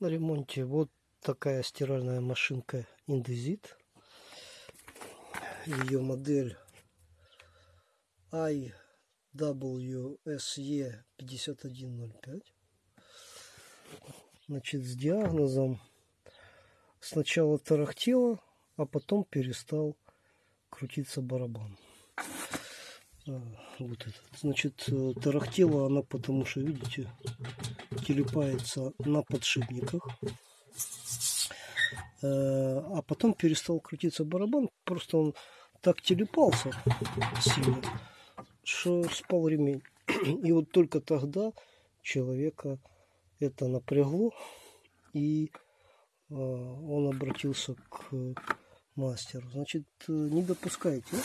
на ремонте вот такая стиральная машинка Indesit. Ее модель IWSE 5105. Значит, с диагнозом сначала тарахтело, а потом перестал крутиться барабан. А, вот этот. Значит, э, тарахтела она, потому что, видите, телепается на подшипниках. Э, а потом перестал крутиться барабан. Просто он так телепался сильно, что спал ремень. И вот только тогда человека это напрягло, и э, он обратился к мастеру. Значит, не допускайте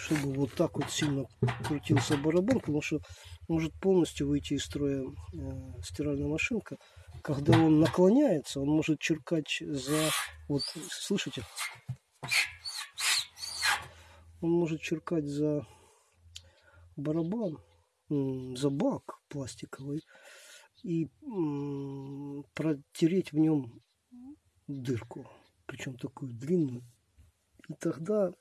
чтобы вот так вот сильно крутился барабан, потому что может полностью выйти из строя э, стиральная машинка. Когда он наклоняется, он может черкать за... Вот, слышите? Он может черкать за барабан, за бак пластиковый и протереть в нем дырку, причем такую длинную. И тогда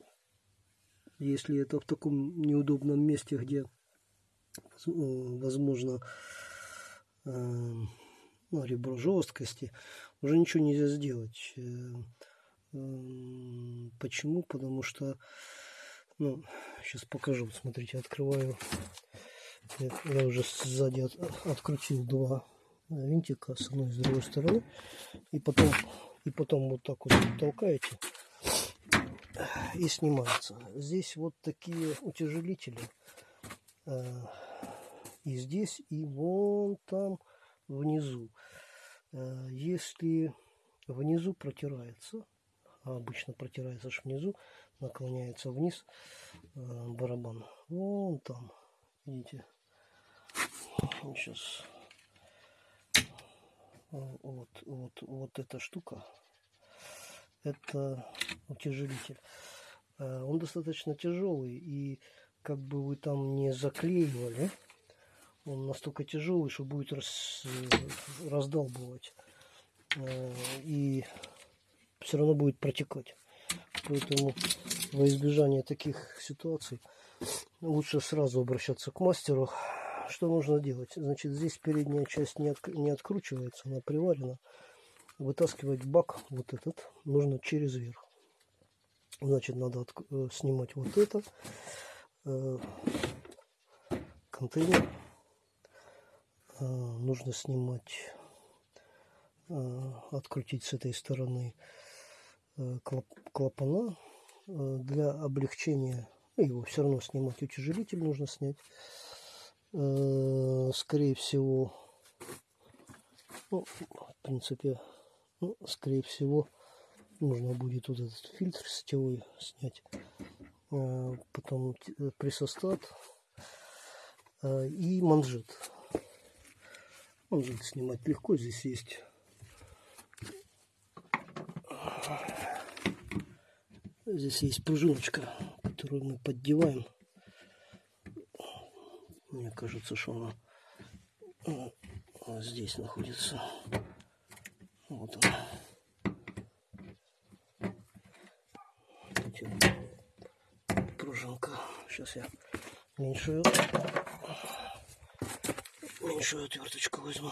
если это в таком неудобном месте, где возможно э, ну, ребро жесткости, уже ничего нельзя сделать. Э, почему? Потому что, ну, сейчас покажу, смотрите, открываю, я уже сзади от, открутил два винтика с одной и с другой стороны, и потом, и потом вот так вот толкаете, и снимается. Здесь вот такие утяжелители. Э, и здесь, и вон там внизу. Э, если внизу протирается, а обычно протирается аж внизу, наклоняется вниз э, барабан. Вон там, видите. Сейчас вот, вот, вот эта штука это утяжелитель. Э, он достаточно тяжелый, и как бы вы там не заклеивали, он настолько тяжелый, что будет раз, э, раздалбывать. Э, и все равно будет протекать. Поэтому во избежание таких ситуаций лучше сразу обращаться к мастеру. Что нужно делать? Значит, здесь передняя часть не, от, не откручивается, она приварена вытаскивать бак вот этот нужно через верх. Значит, надо э, снимать вот это. Э, контейнер. Э, нужно снимать, открутить с этой стороны клап, клапана. Для облегчения ну, его все равно снимать утяжелитель нужно снять. Скорее всего, ну, в принципе, ну, скорее всего, нужно будет вот этот фильтр сетевой снять. А, потом э, прессостат а, и манжет. Манжет снимать легко. Здесь есть Здесь есть пружиночка, которую мы поддеваем. Мне кажется, что она э, здесь находится. Вот он. Сейчас я меньшую, меньшую отверточку возьму.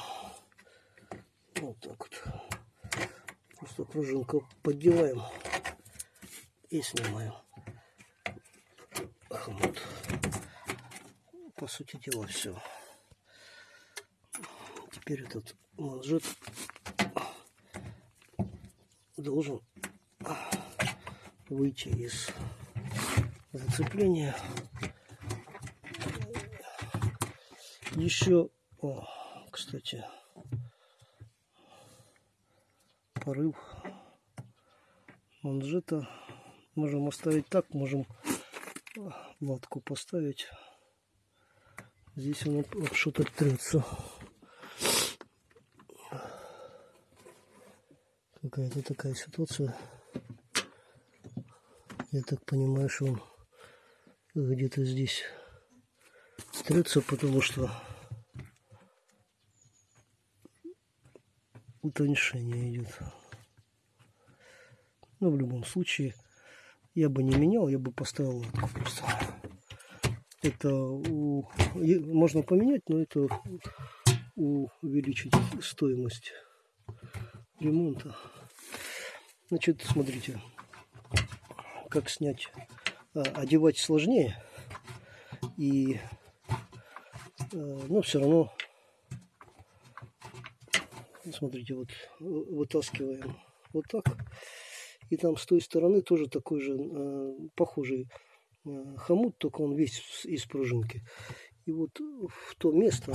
Вот так вот. Просто пружинку поддеваем и снимаем. Вот. По сути дела все. Теперь этот манжет должен выйти из зацепления. Еще, о, кстати, порыв манжета можем оставить так, можем латку поставить. Здесь он что-то трется. какая-то такая ситуация. Я так понимаю, что он где-то здесь трется, потому что утоньшение идет. Но в любом случае я бы не менял, я бы поставил латку просто. Это у, можно поменять, но это увеличить стоимость ремонта. Значит, смотрите, как снять, одевать сложнее, и, а, но все равно, смотрите, вот вытаскиваем вот так, и там с той стороны тоже такой же а, похожий хомут, только он весь из пружинки. И вот в то место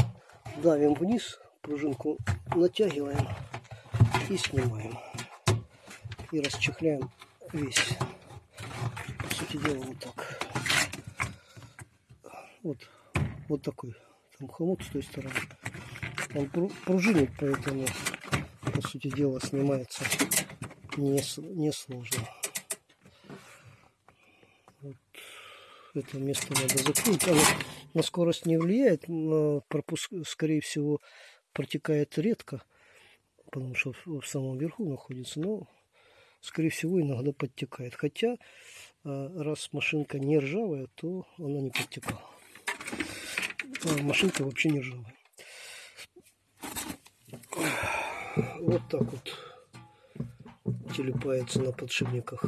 давим вниз, пружинку натягиваем и снимаем. И расчехляем весь. Сути дела вот так. Вот, вот такой там хомут с той стороны. Он пружинит, поэтому, по сути дела, снимается несложно. Не, сложно. вот это место надо закрыть. Оно на скорость не влияет, но пропуск, скорее всего, протекает редко, потому что в, самом верху находится, но, скорее всего, иногда подтекает. Хотя, раз машинка не ржавая, то она не подтекала. А машинка вообще не ржавая. Вот так вот телепается на подшипниках.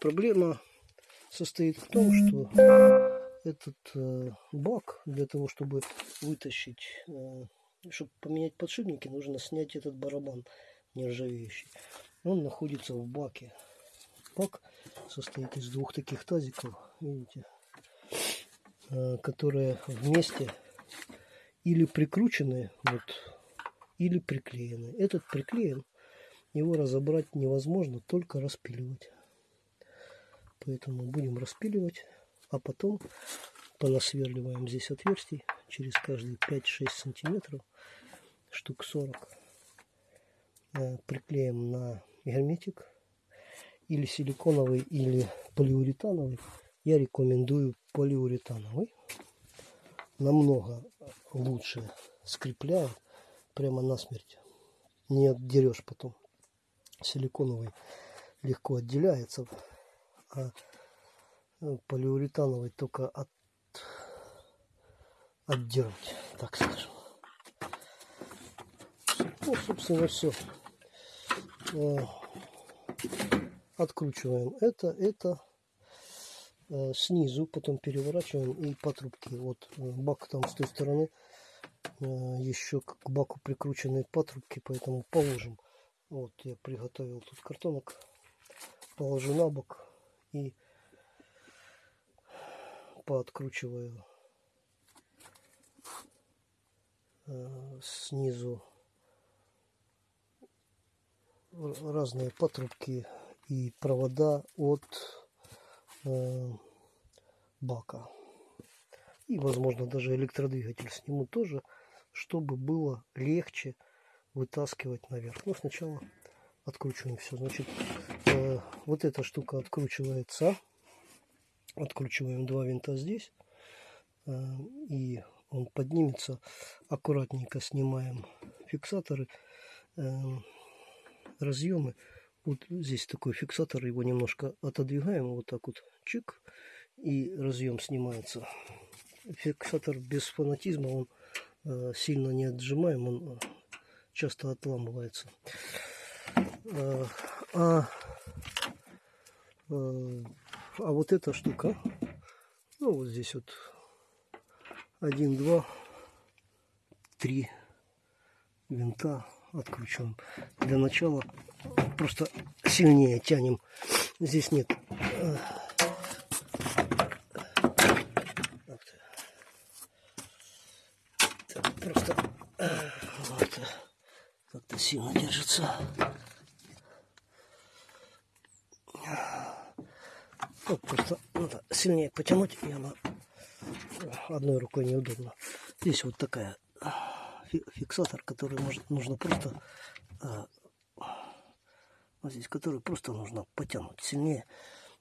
Проблема состоит в том, что этот э, бак для того, чтобы вытащить, э, чтобы поменять подшипники, нужно снять этот барабан нержавеющий. Он находится в баке. Бак состоит из двух таких тазиков, видите, э, которые вместе или прикручены, вот, или приклеены. Этот приклеен, его разобрать невозможно, только распиливать. Поэтому будем распиливать а потом понасверливаем здесь отверстий через каждые 5-6 сантиметров, штук 40. Э, приклеим на герметик или силиконовый, или полиуретановый. Я рекомендую полиуретановый. Намного лучше скрепляет прямо насмерть. Не отдерешь потом. Силиконовый легко отделяется, а ну, полиуретановый только от отдернуть, так скажем. Ну, собственно, все. Э, откручиваем это, это э, снизу, потом переворачиваем и по трубке. Вот э, бак там с той стороны еще к баку прикрученные патрубки, поэтому положим. Вот я приготовил тут картонок, положу на бок и пооткручиваю э, снизу разные патрубки и провода от э, бака. И, возможно, даже электродвигатель сниму тоже, чтобы было легче вытаскивать наверх. Но сначала откручиваем все. Значит, э, вот эта штука откручивается откручиваем два винта здесь э, и он поднимется аккуратненько снимаем фиксаторы э, разъемы вот здесь такой фиксатор его немножко отодвигаем вот так вот чик и разъем снимается. Фиксатор без фанатизма он э, сильно не отжимаем он часто отламывается. А а вот эта штука, ну вот здесь вот один, два, три винта откручиваем. Для начала просто сильнее тянем. Здесь нет просто вот, как-то сильно держится. Вот просто надо сильнее потянуть, и она одной рукой неудобно. Здесь вот такая фиксатор, который может, нужно просто а, вот здесь, который просто нужно потянуть сильнее,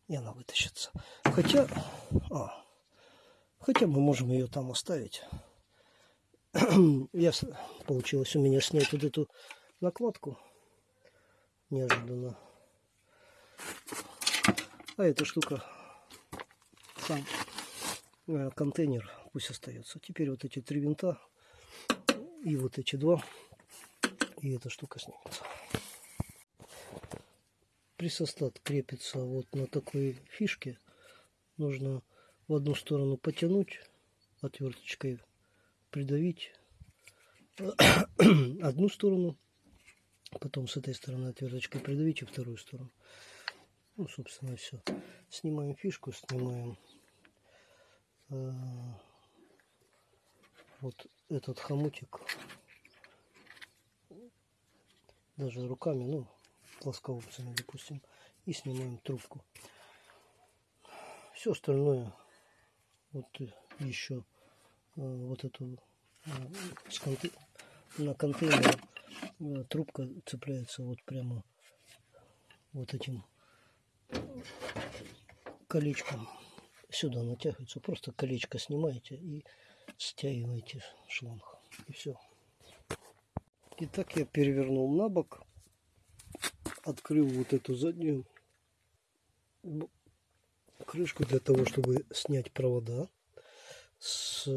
и она вытащится. Хотя, а, хотя мы можем ее там оставить я, получилось у меня снять вот эту накладку неожиданно. А эта штука, сам э, контейнер пусть остается. Теперь вот эти три винта и вот эти два, и эта штука снимется. Присостат крепится вот на такой фишке. Нужно в одну сторону потянуть отверточкой, придавить одну сторону, потом с этой стороны отверточкой придавить и вторую сторону. Ну, собственно, все. Снимаем фишку, снимаем э, вот этот хомутик. Даже руками, ну, плоскоопцами, допустим. И снимаем трубку. Все остальное, вот еще э, вот эту э, на контейнер э, трубка цепляется вот прямо вот этим колечком сюда натягивается. Просто колечко снимаете и стягиваете шланг. И все. Итак, я перевернул на бок, открыл вот эту заднюю крышку для того, чтобы снять провода с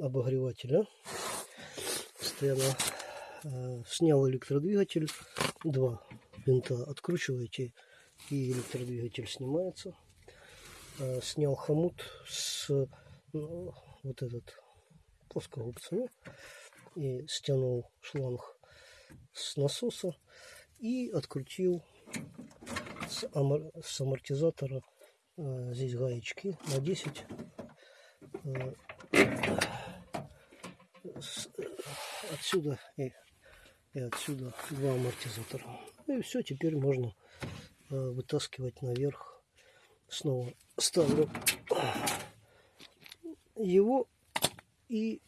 обогревателя. Постоянно э, снял электродвигатель, два винта откручиваете и электродвигатель снимается. Э, Снял хомут с ну, вот этот плоскогубцами и стянул шланг с насоса и открутил с, амор- с амортизатора э, здесь гаечки на 10 э, с- отсюда и, и отсюда два амортизатора. Ну и все теперь можно э, вытаскивать наверх снова ставлю его и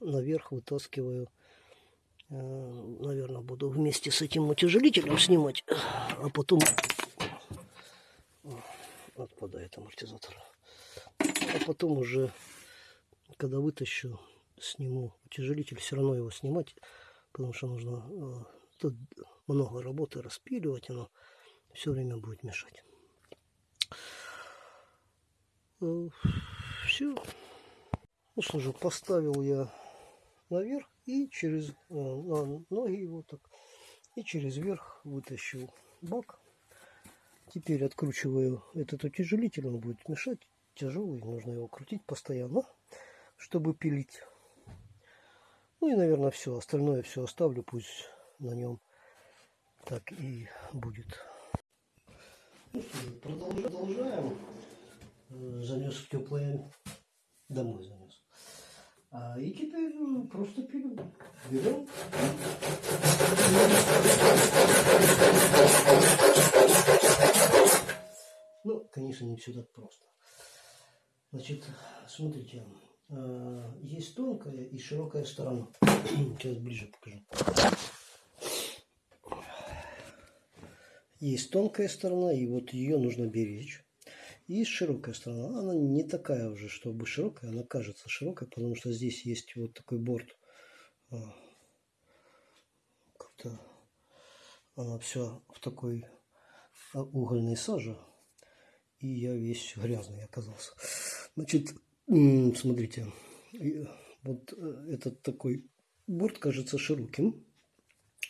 наверх вытаскиваю. Наверное буду вместе с этим утяжелителем снимать а потом отпадает амортизатор. А потом уже когда вытащу сниму утяжелитель все равно его снимать потому что нужно э, тут много работы распиливать оно все время будет мешать. Все ну же поставил я наверх и через на ноги его так и через верх вытащил бак. Теперь откручиваю этот утяжелитель он будет мешать тяжелый нужно его крутить постоянно чтобы пилить. Ну и наверное все остальное все оставлю пусть на нем так и будет. Ну что продолжаем. Э, занес в теплое домой занес а, и теперь э, просто пилю берем. Ну конечно не все так просто. Значит смотрите э, есть тонкая и широкая сторона. Сейчас ближе покажу. Есть тонкая сторона, и вот ее нужно беречь. Есть широкая сторона. Она не такая уже, чтобы широкая, она кажется широкой, потому что здесь есть вот такой борт. А, Как-то она вся в такой а, угольной саже. И я весь грязный оказался. Значит, смотрите, вот э, этот такой борт кажется широким.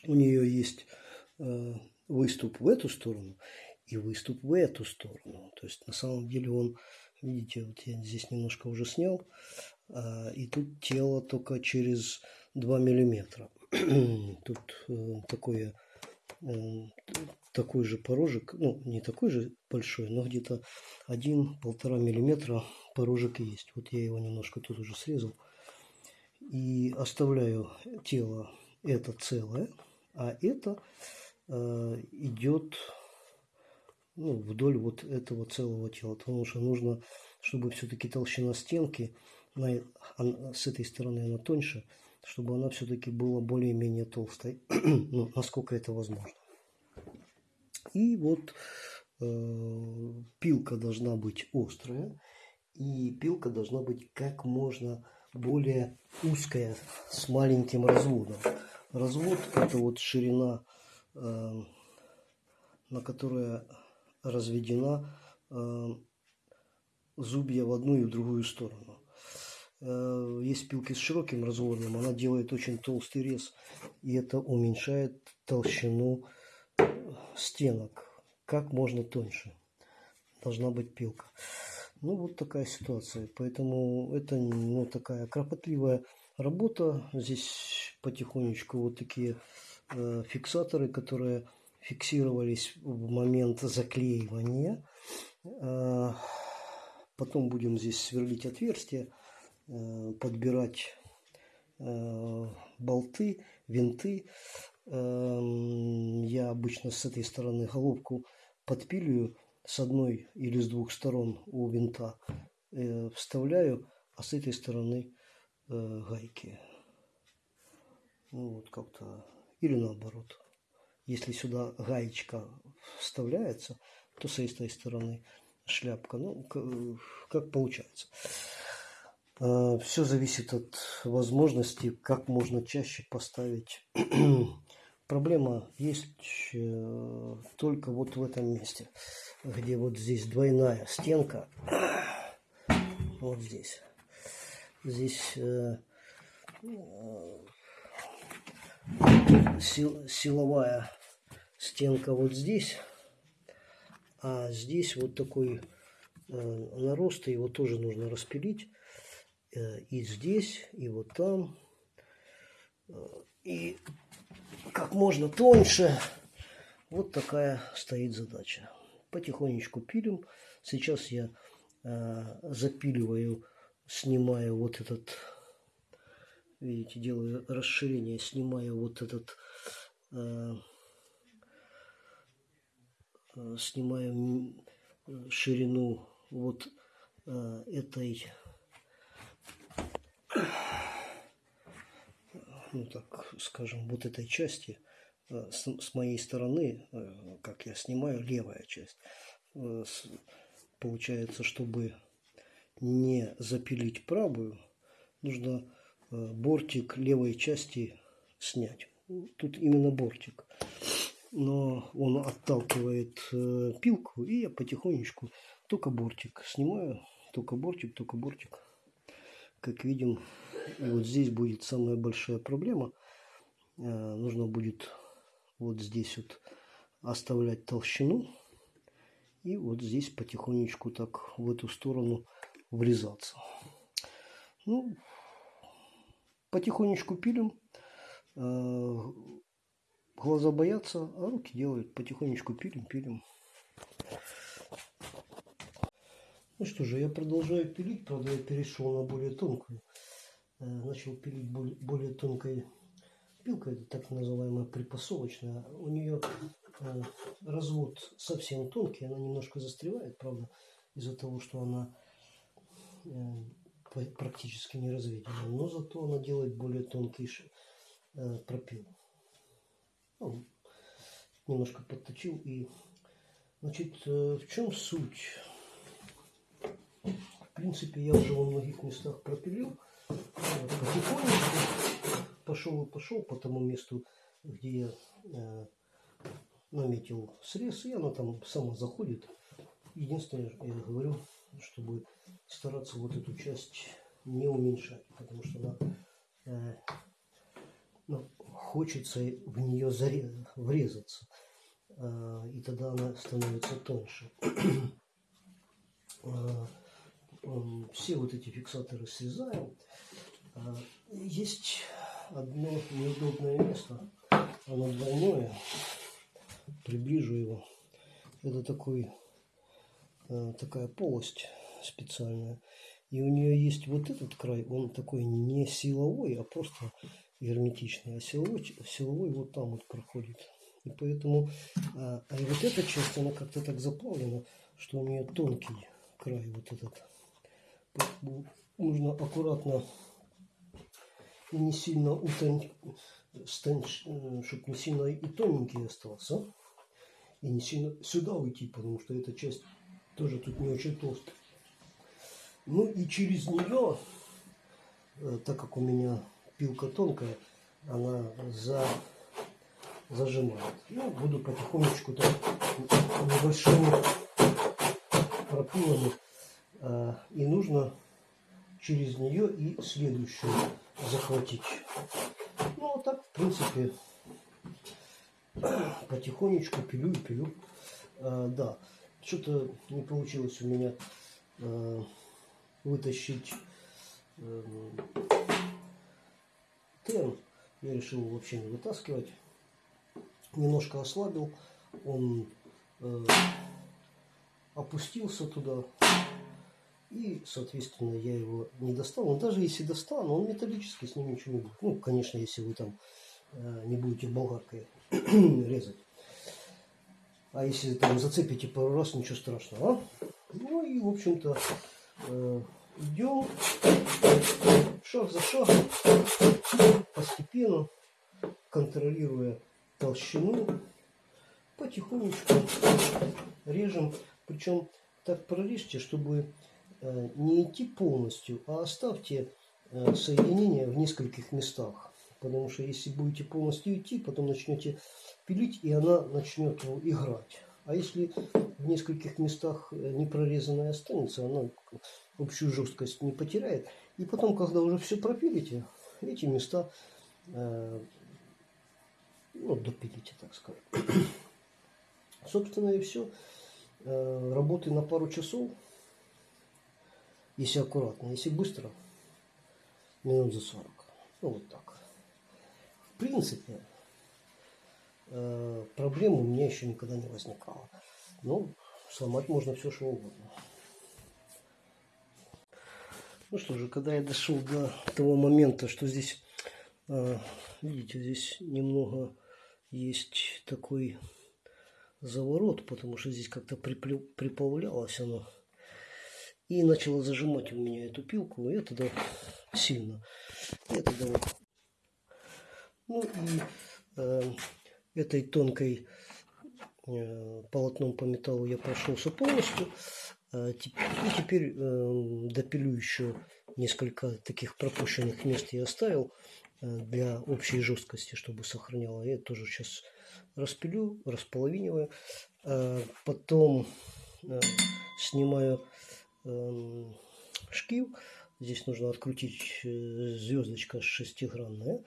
У нее есть э, выступ в эту сторону и выступ в эту сторону. То есть на самом деле он, видите, вот я здесь немножко уже снял, а, и тут тело только через 2 миллиметра. Тут э, такое, э, такой же порожек, ну не такой же большой, но где-то 1-1,5 миллиметра порожек есть. Вот я его немножко тут уже срезал. И оставляю тело это целое, а это э, идет ну, вдоль вот этого целого тела, потому что нужно, чтобы все-таки толщина стенки на, она- с этой стороны она тоньше, чтобы она все-таки была более-менее толстой, ну, насколько это возможно. И вот э, пилка должна быть острая, и пилка должна быть как можно более узкая с маленьким разводом. Развод это вот ширина, э, на которая разведена э, зубья в одну и в другую сторону. Э, есть пилки с широким разводом, она делает очень толстый рез, и это уменьшает толщину стенок как можно тоньше. Должна быть пилка. Ну, вот такая ситуация. Поэтому это ну, такая кропотливая работа. Здесь потихонечку вот такие э, фиксаторы, которые фиксировались в момент заклеивания. Э, потом будем здесь сверлить отверстия, э, подбирать э, болты, винты. Э, я обычно с этой стороны головку подпиливаю с одной или с двух сторон у винта э, вставляю, а с этой стороны гайки. Ну, вот как-то. Или наоборот. Если сюда гаечка вставляется, то с этой стороны шляпка. Ну, как получается. Э, Все зависит от возможности, как можно чаще поставить. Проблема есть э, только вот в этом месте где вот здесь двойная стенка. Вот здесь. Здесь э, сил, силовая стенка вот здесь. А здесь вот такой э, нарост, его тоже нужно распилить. Э, и здесь, и вот там. Э, и как можно тоньше. Вот такая стоит задача потихонечку пилим. Сейчас я запиливаю, снимаю вот этот, видите, делаю расширение, снимаю вот этот, э, э снимаю ширину вот э, этой, ну так скажем, вот этой части – Э, с, моей стороны, э, как я снимаю, левая часть. Э, получается, чтобы не запилить правую, нужно бортик левой части снять. Тут именно бортик. Но он отталкивает пилку, и я потихонечку только бортик снимаю. Только бортик, только бортик. Как видим, вот здесь будет самая большая проблема. Нужно будет вот здесь вот оставлять толщину и вот здесь потихонечку так в эту сторону врезаться. Ну, потихонечку пилим. Глаза боятся, а руки делают. Потихонечку пилим, пилим. Ну что же, я продолжаю пилить. Правда, я перешел на более тонкую. Э, начал пилить более, тонкой Пилка это так называемая припасовочная. У нее э, развод совсем тонкий, она немножко застревает, правда, из-за того, что она э, практически не разведена. Но зато она делает более тонкий пропил. Ну, немножко подточил и значит э, в чем суть в принципе я уже во многих местах пропилил потихонечку пошел и пошел по тому месту, где я э, наметил срез, и она там сама заходит. Единственное, я говорю, чтобы стараться вот эту часть не уменьшать, потому что она э, ну, хочется в нее врезаться, э, и тогда она становится тоньше. э, все вот эти фиксаторы срезаем. Э, есть одно неудобное место. Оно двойное. Приближу его. Это такой, такая полость специальная. И у нее есть вот этот край, он такой не силовой, а просто герметичный. А силовой, силовой вот там вот проходит. И поэтому, а, а и вот эта часть, она как-то так заплавлена, что у нее тонкий край вот этот. Нужно аккуратно и не сильно утон... чтобы не сильно и тоненький остался. И не сильно сюда уйти, потому что эта часть тоже тут не очень толстая. Ну и через нее э, так как у меня пилка тонкая, она за, зажимает. Ну, буду потихонечку так небольшими пропилами. Э, и нужно через нее и следующую захватить. Ну, а так, в принципе, потихонечку пилю и пилю. А, да, что-то не получилось у меня а, вытащить а, терн. Я решил вообще не вытаскивать. Немножко ослабил. Он а, опустился туда. И, соответственно, я его не достал. Но даже если достану, он металлический, с ним ничего не будет. Ну, конечно, если вы там э, не будете болгаркой резать. А если там зацепите пару раз, ничего страшного. А? Ну и, в общем-то, э, идем шаг за шагом, постепенно, контролируя толщину, потихонечку режем. Причем так прорежьте, чтобы э, не идти полностью, а оставьте э, соединение в нескольких местах. Потому что если будете полностью идти, потом начнете пилить, и она начнет играть. А если в нескольких местах э, не прорезанная останется, она общую жесткость не потеряет. И потом, когда уже все пропилите, эти места э, ну, допилите, так сказать. Собственно и все. Э, работы на пару часов, если аккуратно, если быстро, минут за 40. Ну вот так принципе, э, проблем у меня еще никогда не возникало. Ну, сломать можно все, что угодно. Ну что же, когда я дошел до того момента, что здесь, э, видите, здесь немного есть такой заворот, потому что здесь как-то приплавлялось оно. И начало зажимать у меня эту пилку, и это да, сильно. Это да, вот ну и э, этой тонкой э, полотном по металлу я прошелся полностью. Э, и теперь э, допилю еще несколько таких пропущенных мест я оставил э, для общей жесткости, чтобы сохраняло. Я тоже сейчас распилю, располовиниваю. Э, потом снимаю э, шкив. Здесь нужно открутить звездочка шестигранная.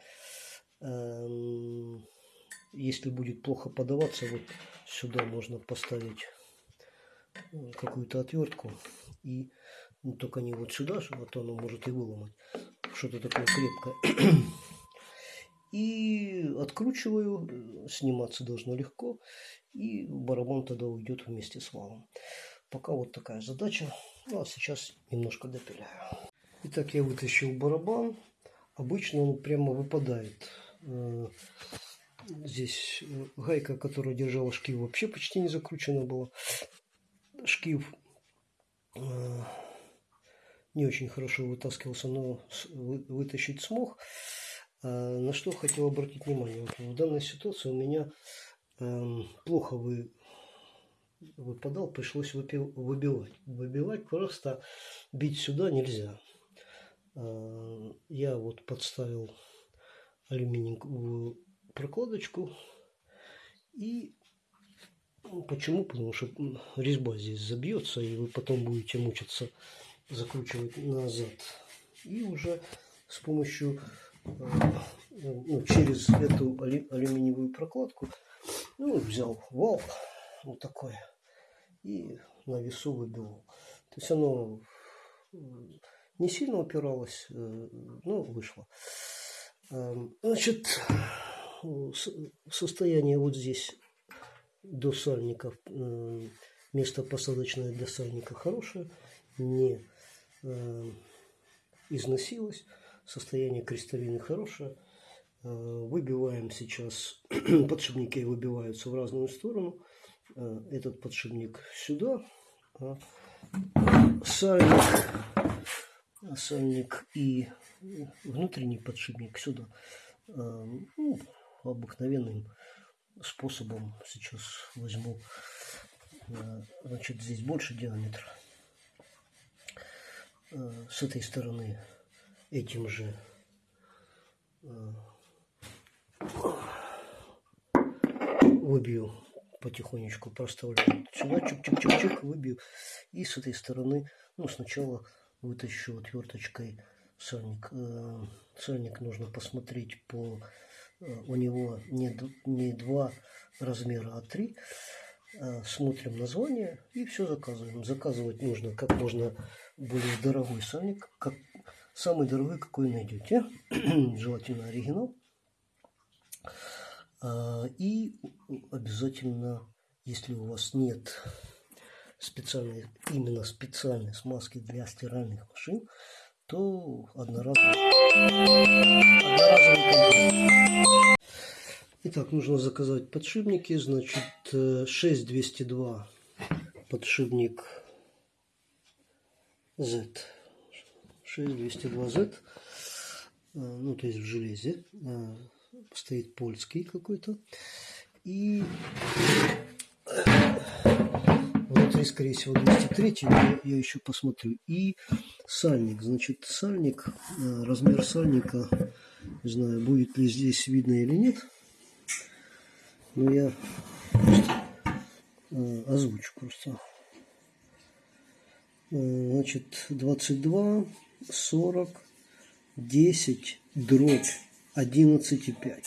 Если будет плохо подаваться, вот сюда можно поставить э, какую-то отвертку и ну, только не вот сюда, а то оно может и выломать. Что-то такое крепкое. И откручиваю, э, сниматься должно легко, и барабан тогда уйдет вместе с валом. Пока вот такая задача. Ну, а сейчас немножко допиляю. Итак, я вытащил барабан. Обычно он прямо выпадает Э, здесь э, гайка, которая держала шкив, вообще почти не закручена была. Шкив э, не очень хорошо вытаскивался, но вытащить смог. На что хотел обратить внимание. В данной ситуации у меня эм, плохо вы, выпадал, пришлось выбивать. Выбивать просто бить сюда нельзя. Я вот подставил алюминиевую прокладочку. И почему? Потому что резьба здесь забьется, и вы потом будете мучиться закручивать назад. И уже с помощью, э, ну, через эту алюминиевую прокладку, ну, взял вал вот такой и на весу выбивал. То есть оно не сильно упиралось, э, но вышло. Эм, значит, состояние вот здесь до сальников, э, место посадочное для сальника хорошее, не э, износилось, состояние кристаллины хорошее. Э, выбиваем сейчас, подшипники выбиваются в разную сторону. Этот подшипник сюда, а сальник, сальник и внутренний подшипник сюда. Ну, обыкновенным способом сейчас возьму. А, значит, здесь больше диаметр. А, с этой стороны этим же э, выбью потихонечку проставляю сюда чик-чик-чик-чик выбью и с этой стороны ну сначала вытащу отверточкой сальник э, сальник нужно посмотреть по э, у него не, не два размера а три. Э, смотрим название и все заказываем. Заказывать нужно как можно более дорогой сальник как самый дорогой какой найдете желательно оригинал. А, и обязательно, если у вас нет специальной, именно специальной смазки для стиральных машин, то одноразовый, одноразовый Итак, нужно заказать подшипники. Значит, 6202 подшипник Z. 6202 Z. Ну, то есть в железе. А, стоит польский какой-то. И внутри, скорее всего, 203 я, я еще посмотрю. И сальник. Значит, сальник, э, размер сальника, не знаю, будет ли здесь видно или нет. Но я э, озвучу просто. Э, значит, 22, 40, 10, дробь 11,5.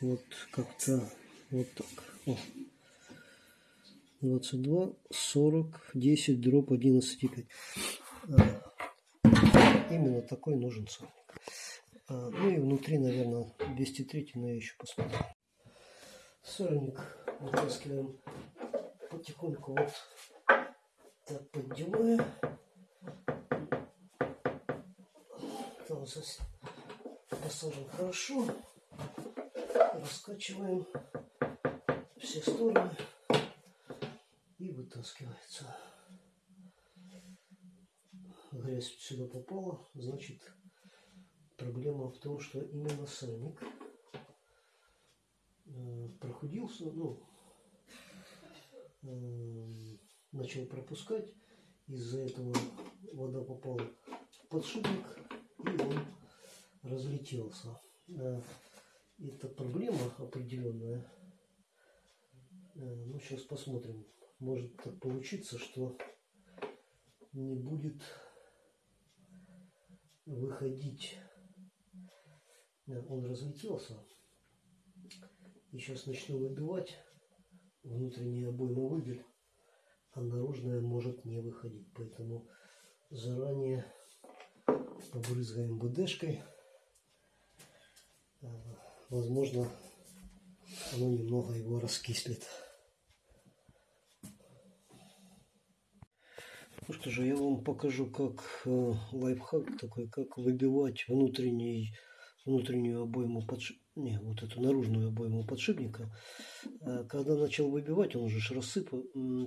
Вот как-то вот так. О. 22, 40, 10, дробь 11,5. А, именно такой нужен сальник. А, ну и внутри, наверное, 203, но я еще посмотрю. Сальник вытаскиваем потихоньку вот так поддевая. Посажен хорошо. Раскачиваем все стороны и вытаскивается. Грязь сюда попала, значит проблема в том, что именно сальник э, прохудился, ну, э, начал пропускать, из-за этого вода попала в подшипник и он разлетелся. Это проблема определенная. Э, ну, сейчас посмотрим. Может так получиться, что не будет выходить. Э, он разлетелся. И сейчас начну выбивать. Внутренняя обойма выйдет, а наружная может не выходить. Поэтому заранее побрызгаем БДшкой. Э, возможно, оно немного его раскислит. Ну что же, я вам покажу, как э, лайфхак такой, как выбивать внутренний, внутреннюю обойму подшипника, не, вот эту наружную обойму подшипника. Э, когда начал выбивать, он уже рассыпал,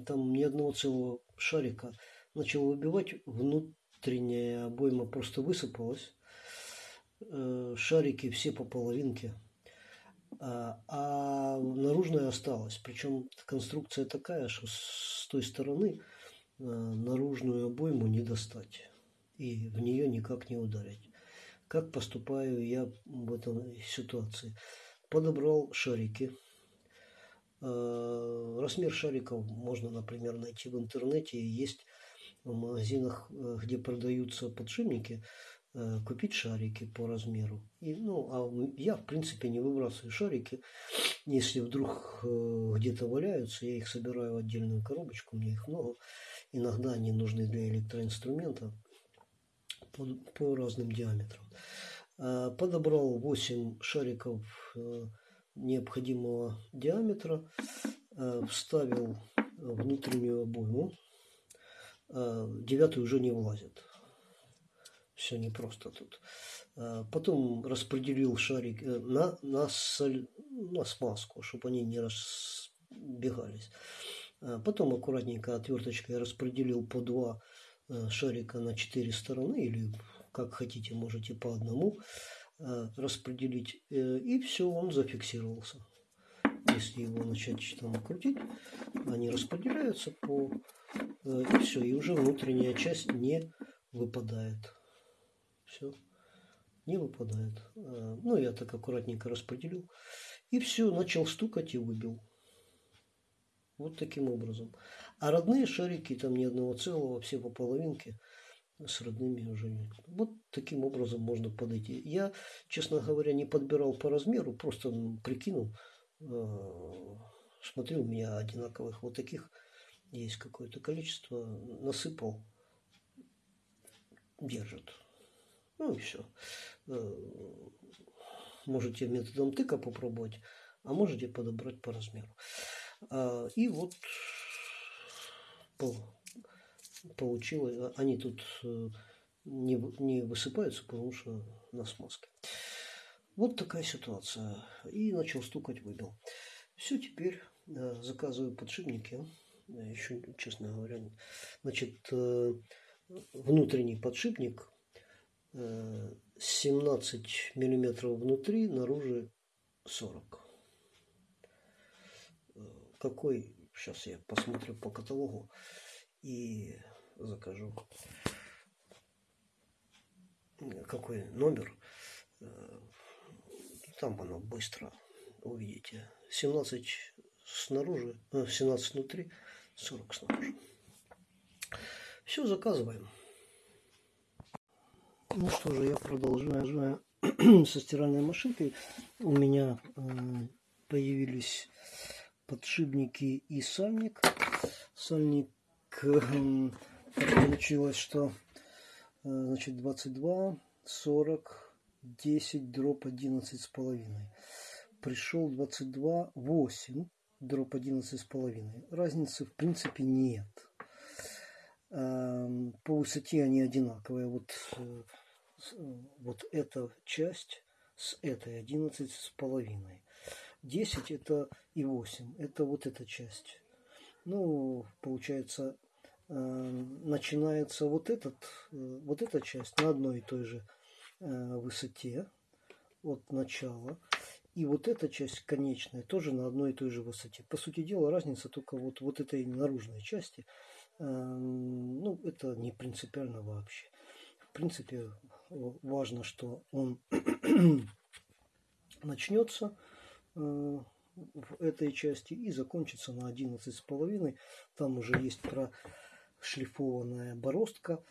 там ни одного целого шарика. Начал выбивать, внутренняя обойма просто высыпалась. Э, шарики все по половинке, а, а наружная осталась. Причем конструкция такая, что с той стороны наружную обойму не достать и в нее никак не ударить. Как поступаю я в этой ситуации? Подобрал шарики. Э, размер шариков можно, например, найти в интернете. Есть в магазинах, где продаются подшипники, Э, купить шарики по размеру. И, ну, а я, в принципе, не выбрасываю шарики. Если вдруг э, где-то валяются, я их собираю в отдельную коробочку, мне их много. Иногда они нужны для электроинструмента по, по разным диаметрам. Э, подобрал 8 шариков необходимого диаметра, вставил внутреннюю обойму. Девятый уже не влазит все непросто тут. Потом распределил шарик э, на, на, соль, на смазку, чтобы они не разбегались. А, потом аккуратненько отверточкой распределил по два э, шарика на четыре стороны или как хотите, можете по одному а, распределить. Э, и все, он зафиксировался. Если его начать там крутить, они распределяются по... И все, и уже внутренняя часть не выпадает. Все. Не выпадает. Ну, я так аккуратненько распределил. И все, начал стукать и выбил. Вот таким образом. А родные шарики, там ни одного целого, все по половинке, с родными уже нет. Вот таким образом можно подойти. Я, честно говоря, не подбирал по размеру, просто прикинул. А, смотрю, у меня одинаковых вот таких есть какое-то количество. Насыпал, держит. Ну и все. Э, можете методом тыка попробовать, а можете подобрать по размеру. А, и вот получилось, они тут э, не, не высыпаются, потому что на смазке. Вот такая ситуация. И начал стукать, выбил. Все, теперь э, заказываю подшипники. Еще, честно говоря, значит, внутренний подшипник 17 миллиметров внутри, наружу 40. Какой, сейчас я посмотрю по каталогу и закажу. Какой номер. Там оно быстро увидите. 17 снаружи, 17 э, внутри, 40 снаружи. Все, заказываем. Ну что же, я продолжаю со стиральной машинкой. У меня э, появились подшипники и сальник. Сальник э, получилось, что э, значит 22, 40, 10, дроп 11 с половиной. Пришел 22, 8, дроп 11 с половиной. Разницы в принципе нет. Э, по высоте они одинаковые. Вот э, вот эта часть с этой 11 с половиной. 10 это и 8, это вот эта часть. Ну, получается, э, начинается вот, этот, э, вот эта часть на одной и той же э, высоте от начала. И вот эта часть конечная тоже на одной и той же высоте. По сути дела, разница только вот, вот этой наружной части. Ну, это не принципиально вообще. В принципе, важно, что он начнется в этой части и закончится на 11,5. Там уже есть прошлифованная бороздка.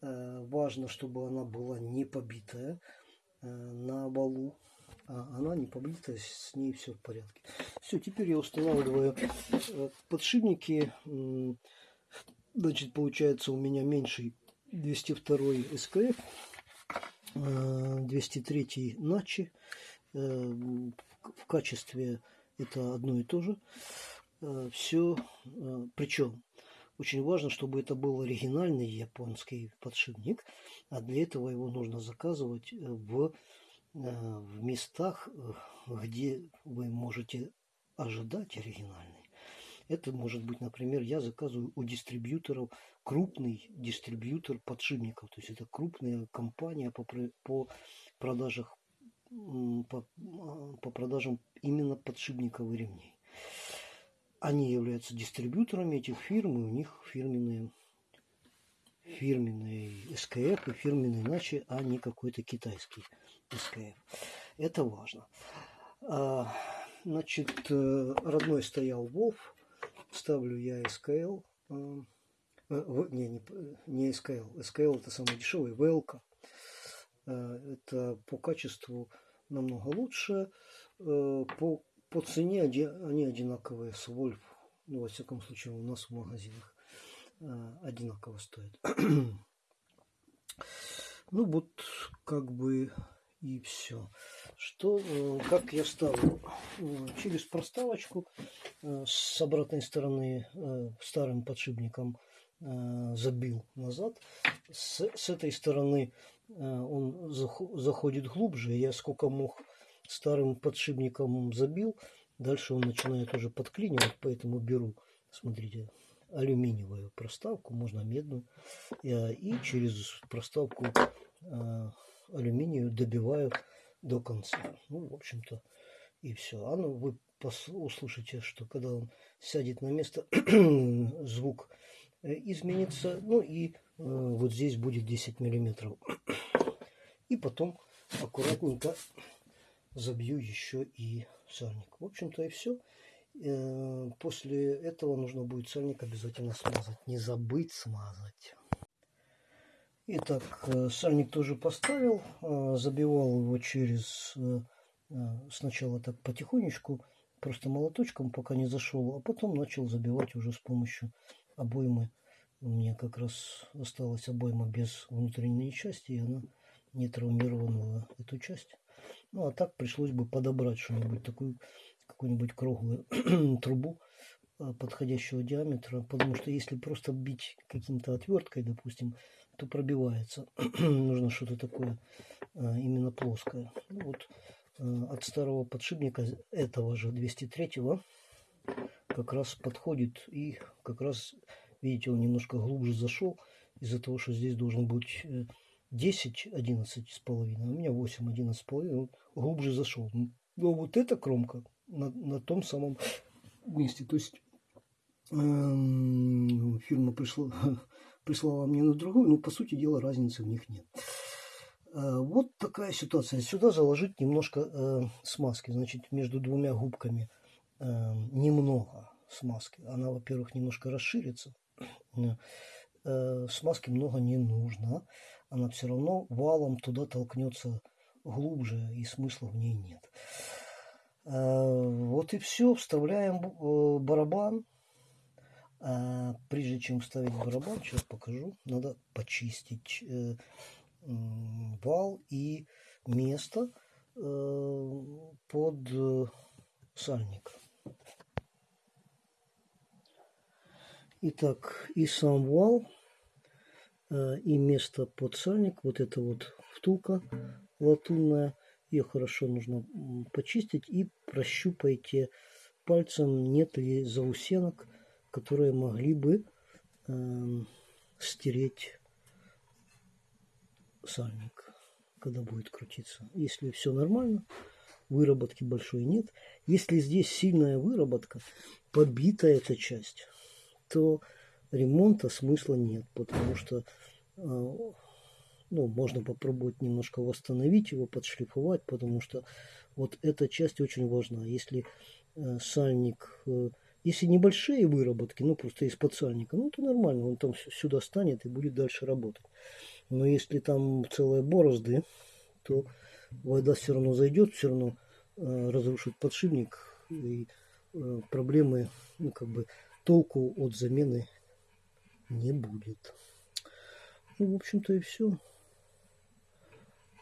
Э, важно, чтобы она была не побитая э, на балу. А она не побитая, с ней все в порядке. Все, теперь я устанавливаю подшипники. Значит, получается у меня меньший 202 СКФ 203 Начи. Э, в качестве это одно и то же. Э, Все, э, причем очень важно, чтобы это был оригинальный японский подшипник, а для этого его нужно заказывать в, в местах, где вы можете ожидать оригинальный. Это может быть, например, я заказываю у дистрибьюторов крупный дистрибьютор подшипников. То есть это крупная компания по, по продажах по, по продажам именно подшипников и ремней. Они являются дистрибьюторами этих фирм, и у них фирменные фирменный СКФ и фирменный иначе, а не какой-то китайский СКФ. Это важно. А, значит, э, родной стоял Wolf, ставлю я SKL, э, э, не, не, не SKL, SKL это самый дешевый. Э, это по качеству намного лучше, по, по цене они одинаковые с Wolf, ну, во всяком случае, у нас в магазинах одинаково стоят. ну, вот, как бы и все. Что, э, как я ставлю? Э, через проставочку э, с обратной стороны старым подшипником забил назад. С, с этой стороны он заходит глубже. Я сколько мог старым подшипником забил. Дальше он начинает уже подклинивать, поэтому беру, смотрите, алюминиевую проставку, можно медную, и через проставку алюминию добиваю до конца. Ну, в общем-то, и все. А ну, вы услышите, что когда он сядет на место, звук э, изменится. Ну и э, вот здесь будет 10 миллиметров. И потом аккуратненько забью еще и сальник. В общем-то и все. Э, после этого нужно будет сальник обязательно смазать. Не забыть смазать. Итак, э, сальник тоже поставил. Э, забивал его через... Сначала так потихонечку, просто молоточком, пока не зашел. А потом начал забивать уже с помощью обоймы. У меня как раз осталась обойма без внутренней части, и она не травмировала эту часть. Ну, а так пришлось бы подобрать что-нибудь, такую, какую-нибудь круглую трубу а, подходящего диаметра, потому что если просто бить каким-то отверткой, допустим, то пробивается. Нужно что-то такое а, именно плоское. Ну, вот а, от старого подшипника этого же 203-го как раз подходит и как раз, видите, он немножко глубже зашел из-за того, что здесь должен быть э, 10, 11 с половиной, а у меня 8, 11 с половиной, вот, глубже зашел. Но вот эта кромка на, на том самом месте. То есть эм, фирма пришла, прислала мне на другую, но по сути дела разницы в них нет. Э, вот такая ситуация. Сюда заложить немножко э, смазки. Значит, между двумя губками э, немного смазки. Она, во-первых, немножко расширится. Э, смазки много не нужно она все равно валом туда толкнется глубже, и смысла в ней нет. Э, вот и все. Вставляем э, барабан. Прежде чем вставить барабан, сейчас покажу, надо почистить вал и место под сальник. Итак, и сам вал Э, и место под сальник, вот это вот втулка латунная, ее хорошо нужно почистить и прощупайте пальцем, нет ли заусенок, которые могли бы э, стереть сальник, когда будет крутиться. Если все нормально, выработки большой нет. Если здесь сильная выработка, побита эта часть, то ремонта смысла нет, потому что а, ну, можно попробовать немножко восстановить его, подшлифовать, потому что вот эта часть очень важна. Если э, сальник, э, если небольшие выработки, ну просто из-под сальника, ну то нормально, он там сюда станет и будет дальше работать. Но если там целые борозды, то вода все равно зайдет, все равно э, разрушит подшипник и э, проблемы, ну как бы толку от замены не будет. Ну, в общем-то и все.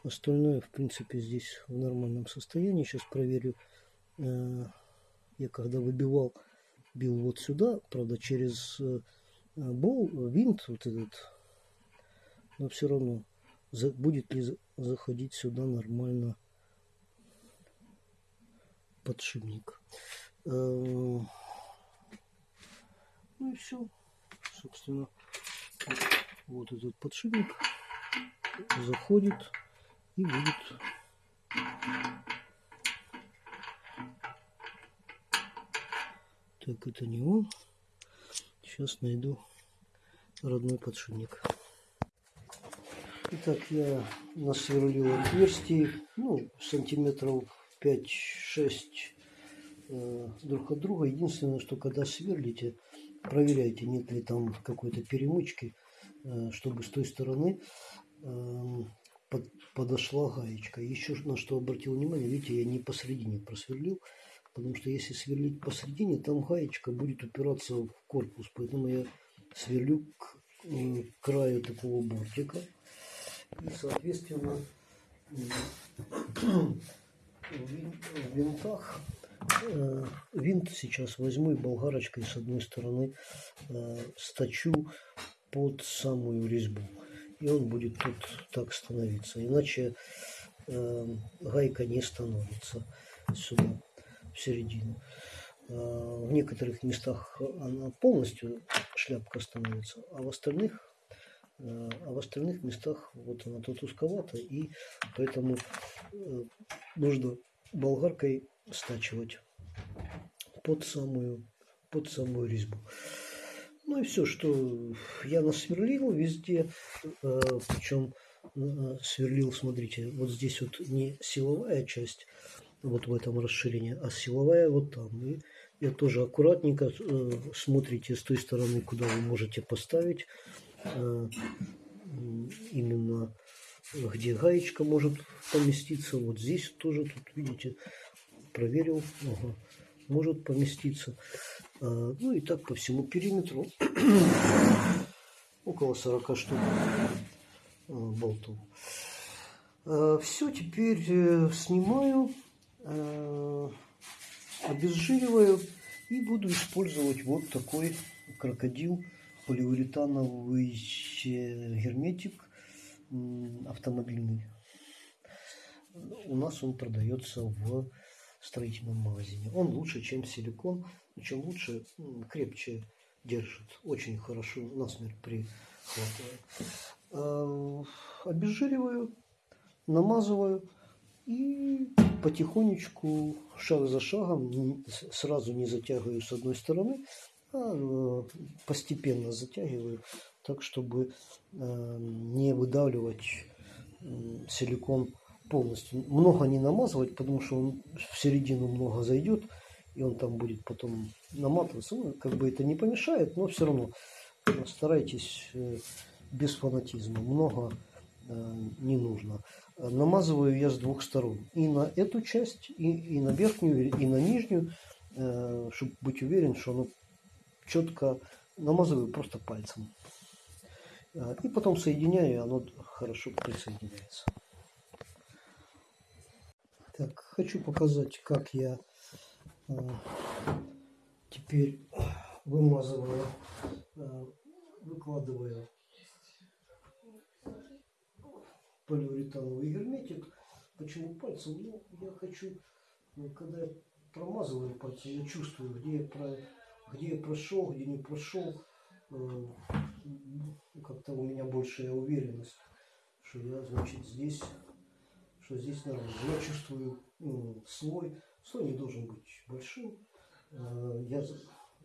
Остальное, в принципе, здесь в нормальном состоянии. Сейчас проверю. Э, я когда выбивал, бил вот сюда, правда, через э, бол, винт вот этот. Но все равно, будет ли заходить сюда нормально подшипник. Ну и все собственно, вот этот подшипник заходит и будет. Так это не он. Сейчас найду родной подшипник. Итак я насверлил отверстий ну сантиметров 5-6 э, друг от друга. Единственное что когда сверлите проверяйте, нет ли там какой-то перемычки, э, чтобы с той стороны эм, подошла гаечка. Еще на что обратил внимание, видите, я не посередине просверлил, потому что если сверлить посередине, там гаечка будет упираться в корпус, поэтому я сверлю к краю такого бортика. И, соответственно, в винтах Э, винт сейчас возьму и болгарочкой с одной стороны э, сточу под самую резьбу. И он будет тут так становиться. Иначе э, гайка не становится сюда, в середину. В некоторых местах она полностью шляпка становится, а в остальных а в остальных местах вот она тут узковата, и поэтому нужно болгаркой стачивать под самую, под самую резьбу. Ну и все, что я насверлил везде, э, причем э, сверлил, смотрите, вот здесь вот не силовая часть, вот в этом расширении, а силовая вот там. И я тоже аккуратненько э, смотрите с той стороны, куда вы можете поставить. Именно где гаечка может поместиться. Вот здесь тоже, тут видите, проверил. Ага, может поместиться. А, ну и так по всему периметру. Около 40 штук а, болтов. А, Все, теперь э, снимаю обезжириваю и буду использовать вот такой крокодил поливуретановый герметик автомобильный. У нас он продается в строительном магазине. Он лучше, чем силикон. Чем лучше, крепче держит. Очень хорошо насмерть прихватывает. А, обезжириваю, намазываю и потихонечку, шаг за шагом, сразу не затягиваю с одной стороны, а э, постепенно затягиваю, так чтобы э, не выдавливать силикон полностью. Много не намазывать, потому что он в середину много зайдет, и он там будет потом наматываться. Ну, как бы это не помешает, но все равно старайтесь э, без фанатизма. Много не нужно намазываю я с двух сторон. И на эту часть, и, и на верхнюю, и на нижнюю, э, чтобы быть уверен, что оно четко намазываю просто пальцем. Э, и потом соединяю, и оно хорошо присоединяется. Так, хочу показать, как я э, теперь вымазываю, э, выкладываю полиуретановый герметик. Почему пальцем? Ну, я хочу, ну, когда я промазываю пальцем, я чувствую, где я, про, где я прошел, где не прошел. Э, Как-то у меня большая уверенность, что я, значит, здесь, что здесь нормально. Я чувствую ну, слой. Слой не должен быть большим. Э, я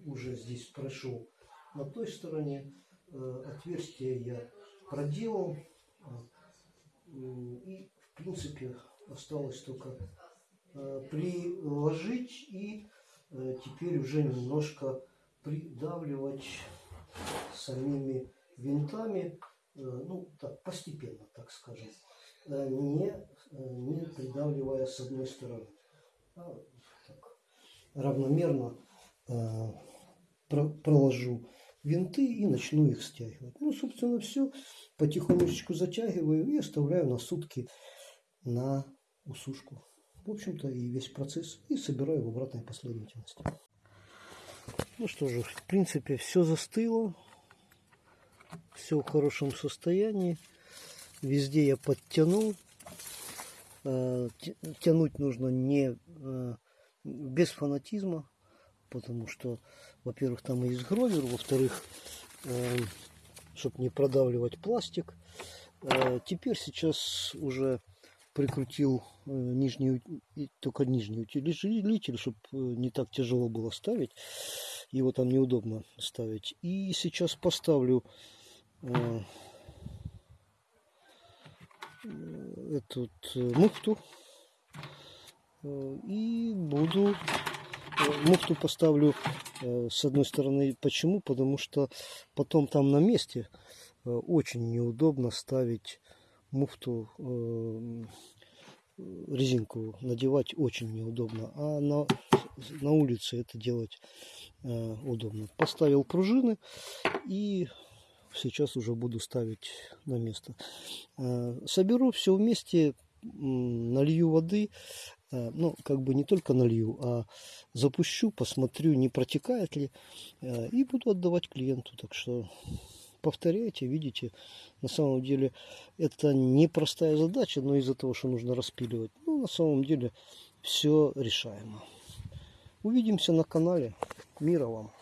уже здесь прошел на той стороне. Э, отверстие я проделал. И, в принципе, осталось только э, приложить и э, теперь уже немножко придавливать самими винтами, э, ну, так, постепенно, так скажем, не, не придавливая с одной стороны, а так, равномерно проложу винты и начну их стягивать. Ну, собственно, все. Потихонечку затягиваю и оставляю на сутки на усушку. В общем-то, и весь процесс. И собираю в обратной последовательности. Ну что же, в принципе, все застыло. Все в хорошем состоянии. Везде я подтянул. Э, тянуть нужно не э, без фанатизма, потому что, во-первых, там есть гровер, во-вторых, э, чтобы не продавливать пластик. Теперь сейчас уже прикрутил нижний, только нижний утилитель, чтобы не так тяжело было ставить. Его там неудобно ставить. И сейчас поставлю эту муфту и буду муфту поставлю э, с одной стороны. Почему? Потому что потом там на месте э, очень неудобно ставить муфту, э, резинку надевать очень неудобно. А на, на улице это делать удобно. Поставил пружины и сейчас уже буду ставить на место. Соберу все вместе, налью воды, Э, ну, как бы не только налью, а запущу, посмотрю, не протекает ли, э, и буду отдавать клиенту. Так что повторяйте, видите, на самом деле это непростая задача, но из-за того, что нужно распиливать, ну, на самом деле все решаемо. Увидимся на канале. Мира вам!